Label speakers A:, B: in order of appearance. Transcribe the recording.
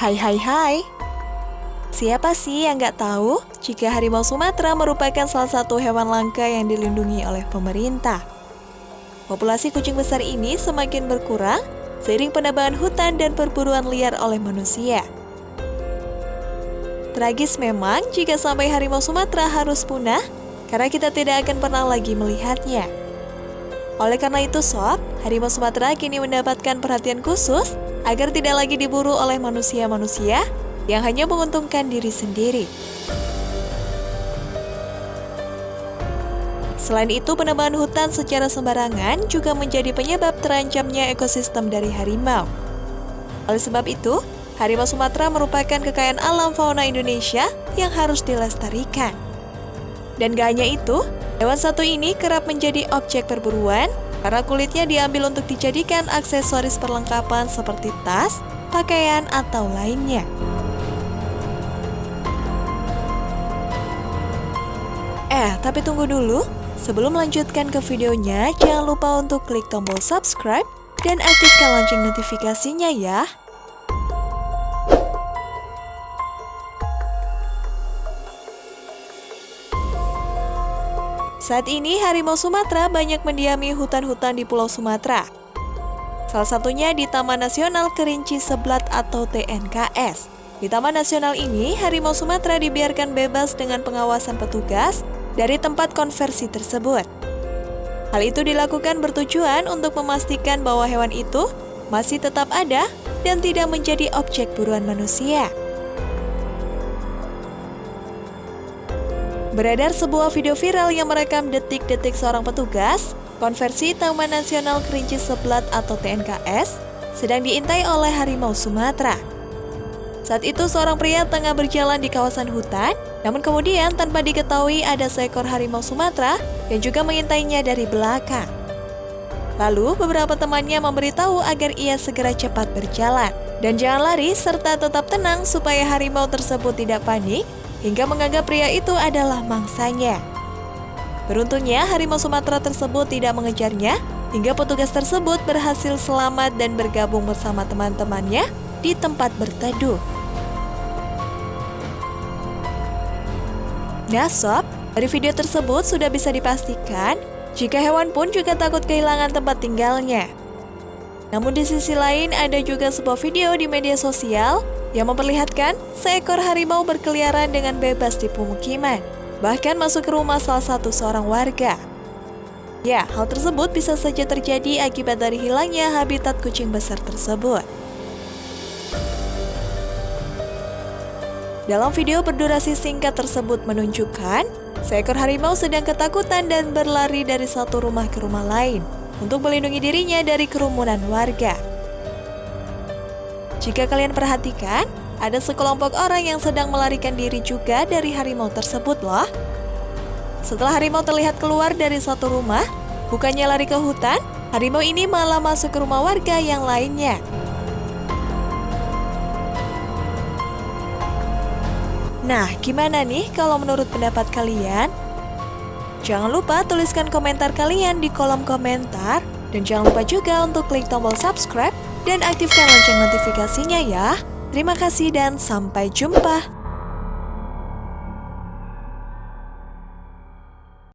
A: Hai hai hai Siapa sih yang nggak tahu jika harimau Sumatera merupakan salah satu hewan langka yang dilindungi oleh pemerintah? Populasi kucing besar ini semakin berkurang seiring penebangan hutan dan perburuan liar oleh manusia. Tragis memang jika sampai harimau Sumatera harus punah karena kita tidak akan pernah lagi melihatnya. Oleh karena itu sob, harimau Sumatera kini mendapatkan perhatian khusus agar tidak lagi diburu oleh manusia-manusia yang hanya menguntungkan diri sendiri. Selain itu, penebangan hutan secara sembarangan juga menjadi penyebab terancamnya ekosistem dari harimau. Oleh sebab itu, harimau Sumatera merupakan kekayaan alam fauna Indonesia yang harus dilestarikan. Dan gak hanya itu, hewan satu ini kerap menjadi objek perburuan karena kulitnya diambil untuk dijadikan aksesoris perlengkapan seperti tas, pakaian, atau lainnya. Eh, tapi tunggu dulu. Sebelum melanjutkan ke videonya, jangan lupa untuk klik tombol subscribe dan aktifkan lonceng notifikasinya ya. Saat ini, harimau Sumatera banyak mendiami hutan-hutan di Pulau Sumatera. Salah satunya di Taman Nasional Kerinci Seblat atau TNKS. Di Taman Nasional ini, harimau Sumatera dibiarkan bebas dengan pengawasan petugas dari tempat konversi tersebut. Hal itu dilakukan bertujuan untuk memastikan bahwa hewan itu masih tetap ada dan tidak menjadi objek buruan manusia. Beredar sebuah video viral yang merekam detik-detik seorang petugas konversi Taman Nasional Kerinci Seblat atau TNKS sedang diintai oleh harimau Sumatera. Saat itu seorang pria tengah berjalan di kawasan hutan, namun kemudian tanpa diketahui ada seekor harimau Sumatera yang juga mengintainya dari belakang. Lalu beberapa temannya memberitahu agar ia segera cepat berjalan dan jangan lari serta tetap tenang supaya harimau tersebut tidak panik hingga menganggap pria itu adalah mangsanya. Beruntungnya, harimau Sumatera tersebut tidak mengejarnya, hingga petugas tersebut berhasil selamat dan bergabung bersama teman-temannya di tempat berteduh. Nah sob, dari video tersebut sudah bisa dipastikan jika hewan pun juga takut kehilangan tempat tinggalnya. Namun di sisi lain ada juga sebuah video di media sosial yang memperlihatkan seekor harimau berkeliaran dengan bebas di pemukiman, bahkan masuk ke rumah salah satu seorang warga. Ya, hal tersebut bisa saja terjadi akibat dari hilangnya habitat kucing besar tersebut. Dalam video berdurasi singkat tersebut menunjukkan, seekor harimau sedang ketakutan dan berlari dari satu rumah ke rumah lain untuk melindungi dirinya dari kerumunan warga. Jika kalian perhatikan, ada sekelompok orang yang sedang melarikan diri juga dari harimau tersebut loh. Setelah harimau terlihat keluar dari satu rumah, bukannya lari ke hutan, harimau ini malah masuk ke rumah warga yang lainnya. Nah, gimana nih kalau menurut pendapat kalian? Jangan lupa tuliskan komentar kalian di kolom komentar. Dan jangan lupa juga untuk klik tombol subscribe dan aktifkan lonceng notifikasinya ya. Terima kasih dan sampai jumpa.